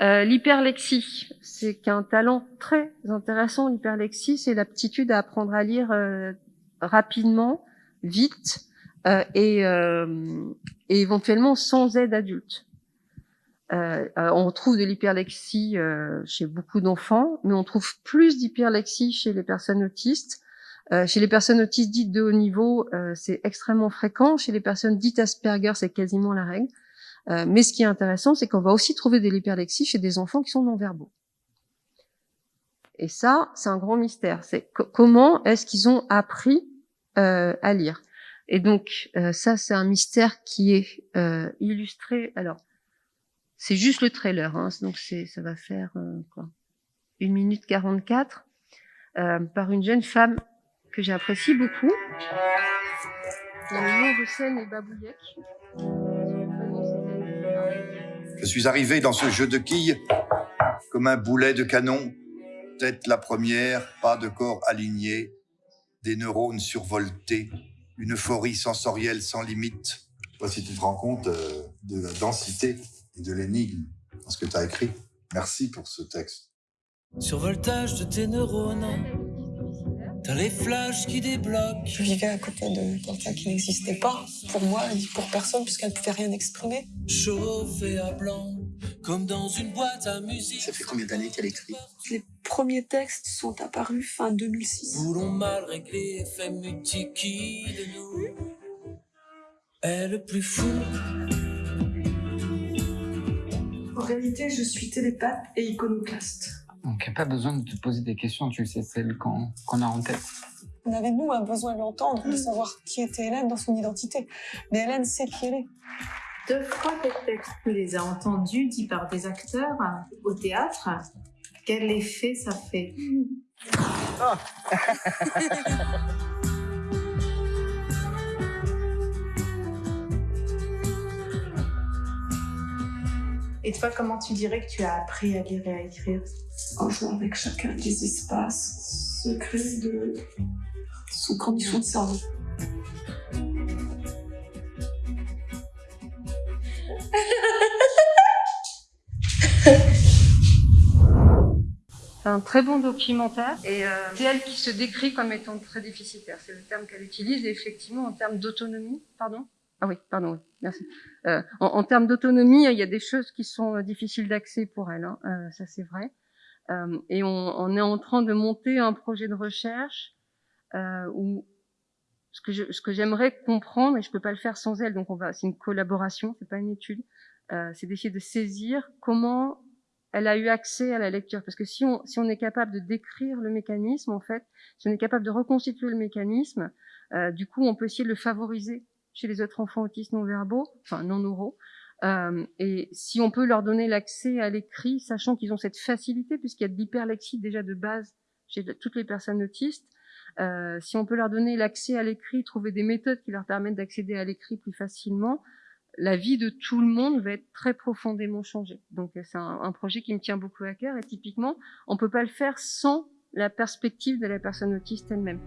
Euh, l'hyperlexie, c'est qu'un talent très intéressant. L'hyperlexie, c'est l'aptitude à apprendre à lire euh, rapidement, vite euh, et, euh, et, éventuellement sans aide adulte. Euh, on trouve de l'hyperlexie chez beaucoup d'enfants, mais on trouve plus d'hyperlexie chez les personnes autistes. chez les personnes autistes dites de haut niveau, c'est extrêmement fréquent. Chez les personnes dites Asperger, c'est quasiment la règle. Euh, mais ce qui est intéressant, c'est qu'on va aussi trouver de l'hyperlexie chez des enfants qui sont non-verbaux. Et ça, c'est un grand mystère. C'est comment est-ce qu'ils ont appris euh, à lire? Et donc, euh, ça, c'est un mystère qui est euh, illustré. Alors, c'est juste le trailer, hein, donc ça va faire euh, quoi? Une minute 44 par une jeune femme que j'apprécie beaucoup. Le nom de scène est Babouyek. Je suis arrivé dans ce jeu de quilles comme un boulet de canon, tête la première, pas de corps aligné, des neurones survoltés, une euphorie sensorielle sans limite. Je sais pas si tu te rends compte euh, de la densité et de l'énigme dans ce que tu as écrit. Merci pour ce texte. Survoltage de tes neurones T'as les flashs qui débloquent. Je vivais à côté de quelqu'un qui n'existait pas pour moi et pour personne puisqu'elle ne pouvait rien exprimer. Chauffé à blanc, comme dans une boîte à musique. Ça fait combien d'années qu'elle écrit Les premiers textes sont apparus fin 2006. Voulons mal régler, fait mutiki de nous. Elle le plus fou. En réalité, je suis télépathe et iconoclaste. Donc, il n'y a pas besoin de te poser des questions, tu sais celles qu'on a en tête. On avait, nous, un besoin de l'entendre, de savoir qui était Hélène dans son identité. Mais Hélène sait qui elle est. Deux fois textes, tu les as entendus dits par des acteurs au théâtre. Quel effet ça fait? Et toi, comment tu dirais que tu as appris à lire et à écrire? En jouant avec chacun des espaces secrets de son condition de cerveau. C'est un très bon documentaire et euh, c'est elle qui se décrit comme étant très déficitaire. C'est le terme qu'elle utilise et effectivement en termes d'autonomie, pardon, ah oui, pardon, merci. Euh, en, termes d'autonomie, il y a des choses qui sont euh, difficiles d'accès pour elle, hein, euh, ça c'est vrai. Et on, est en train de monter un projet de recherche où ce que, j'aimerais comprendre, et je peux pas le faire sans elle, donc c'est une collaboration, c'est pas une étude, c'est d'essayer de saisir comment elle a eu accès à la lecture. Parce que si on, si on est capable de décrire le mécanisme, en fait, si on est capable de reconstituer le mécanisme, du coup, on peut essayer de le favoriser chez les autres enfants autistes non verbaux, enfin non oraux. Euh, et si on peut leur donner l'accès à l'écrit, sachant qu'ils ont cette facilité, puisqu'il y a de l'hyperlexie déjà de base chez toutes les personnes autistes, euh, si on peut leur donner l'accès à l'écrit, trouver des méthodes qui leur permettent d'accéder à l'écrit plus facilement, la vie de tout le monde va être très profondément changée. Donc c'est un, un, projet qui me tient beaucoup à cœur et typiquement, on peut pas le faire sans la perspective de la personne autiste elle-même.